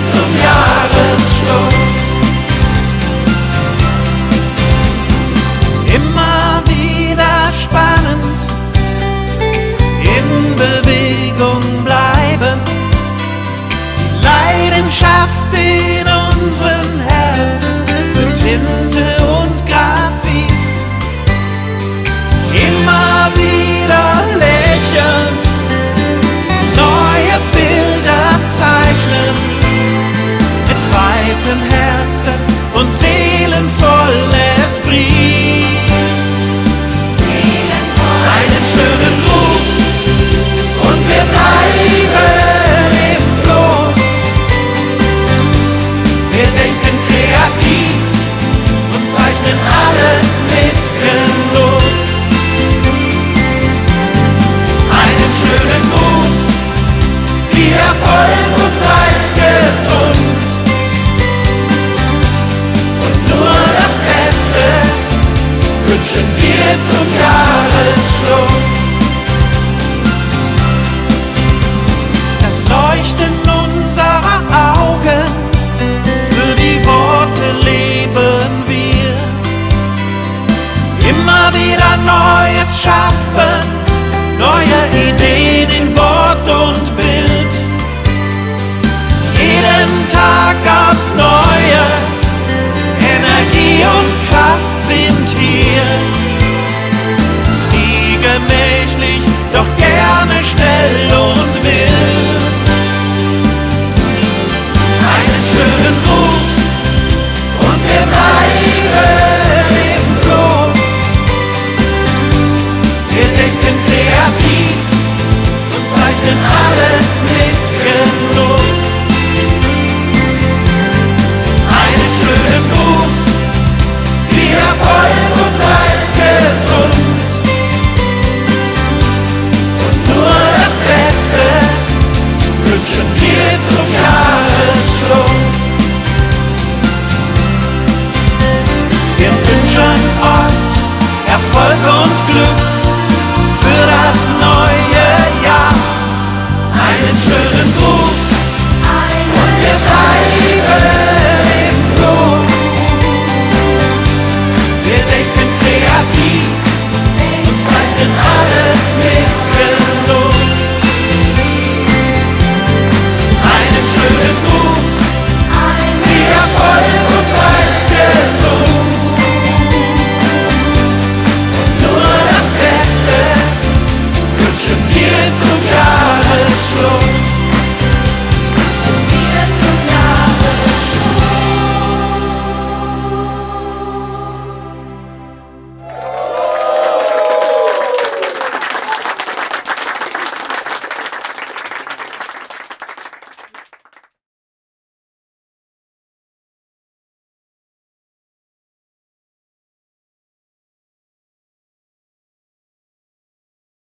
zum Jahresschluss. Immer wieder spannend, in Bewegung bleiben, die Leidenschaft in unseren Herzen wird hinter See zum Jahresschluss. Das Leuchten unserer Augen, für die Worte leben wir. Immer wieder Neues schaffen, neue Ideen in Wort und Bild. Jeden Tag aufs Neue, Volk und Glück.